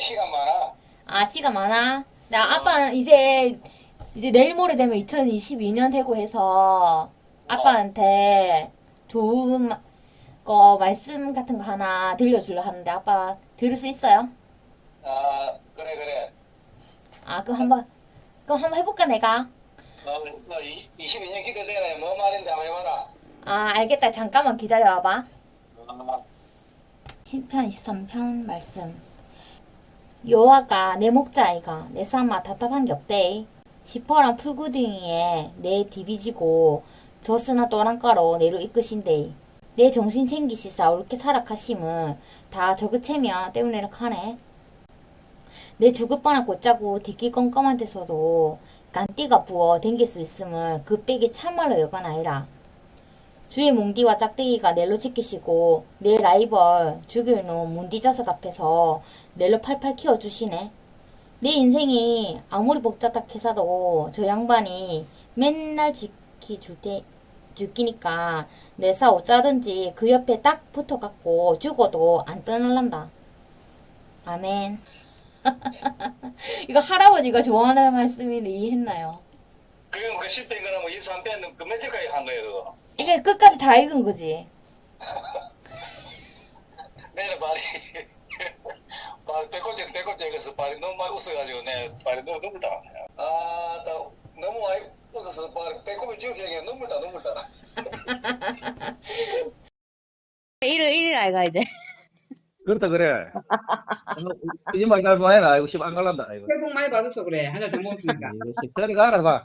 시간 많아. 아, 씨가 많아? 나 아빠는 이제, 이제 내일 모레 되면 2022년 되고 해서 아빠한테 좋은 마- 거, 말씀 같은 거 하나 들려주려 하는데 아빠 들을 수 있어요? 아, 그래, 그래. 아, 그럼 한번, 그럼 한번 해볼까, 내가? 너, 너 22년 기대되네. 뭐 말인지 한번 해봐라. 아, 알겠다. 잠깐만 기다려봐. 아, 10편 23편 말씀. 여호와가 내 목자이가 내 삼아 답답한 게 없대. 시퍼랑 풀구덩이에 내 디비지고 저스나 또랑가로 내로 이끄신대. 내 정신 챙기시사 옳게 살아가심은 다 저그채며 때문에 하네. 내 죽을 뻔한 곧자고 뒷기 껌껌한 데서도 간띠가 부어 댕길 수 있음을 그 빽이 참말로 여간 아니라 주의 몽디와 짝대기가 넬로 지키시고 내 라이벌 죽일 놈 문디자석 앞에서 넬로 팔팔 키워주시네. 내 인생이 아무리 복잡하게사도 저 양반이 맨날 지키줄 때 죽기니까 내사 어쩌든지 그 옆에 딱 붙어갖고 죽어도 안 떠날란다. 아멘. 이거 할아버지가 좋아하는 말씀인데 이해했나요? 그럼 그 10편 그러면 23편 그 며칠까지 한 거예요, 그거? 이게 끝까지 다 읽은 거지. 내는 발이, 발, 배꼽째, 배꼽째, 그래서 발이 너무 많이 웃어가지고, 내 발이 너무 눈물다. 아, 나 너무 많이 웃어서 발이 배꼽이 지우시니까 눈물 다, 눈물 다. 1일 1일 알가 이제. 그렇다 그래. 이말잘 해라. 이거 씹안 갈란다. 이거. 새해 복 많이 받으셔 그래. 하나 더 먹었으니까. 저리 가라 봐.